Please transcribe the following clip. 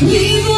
你不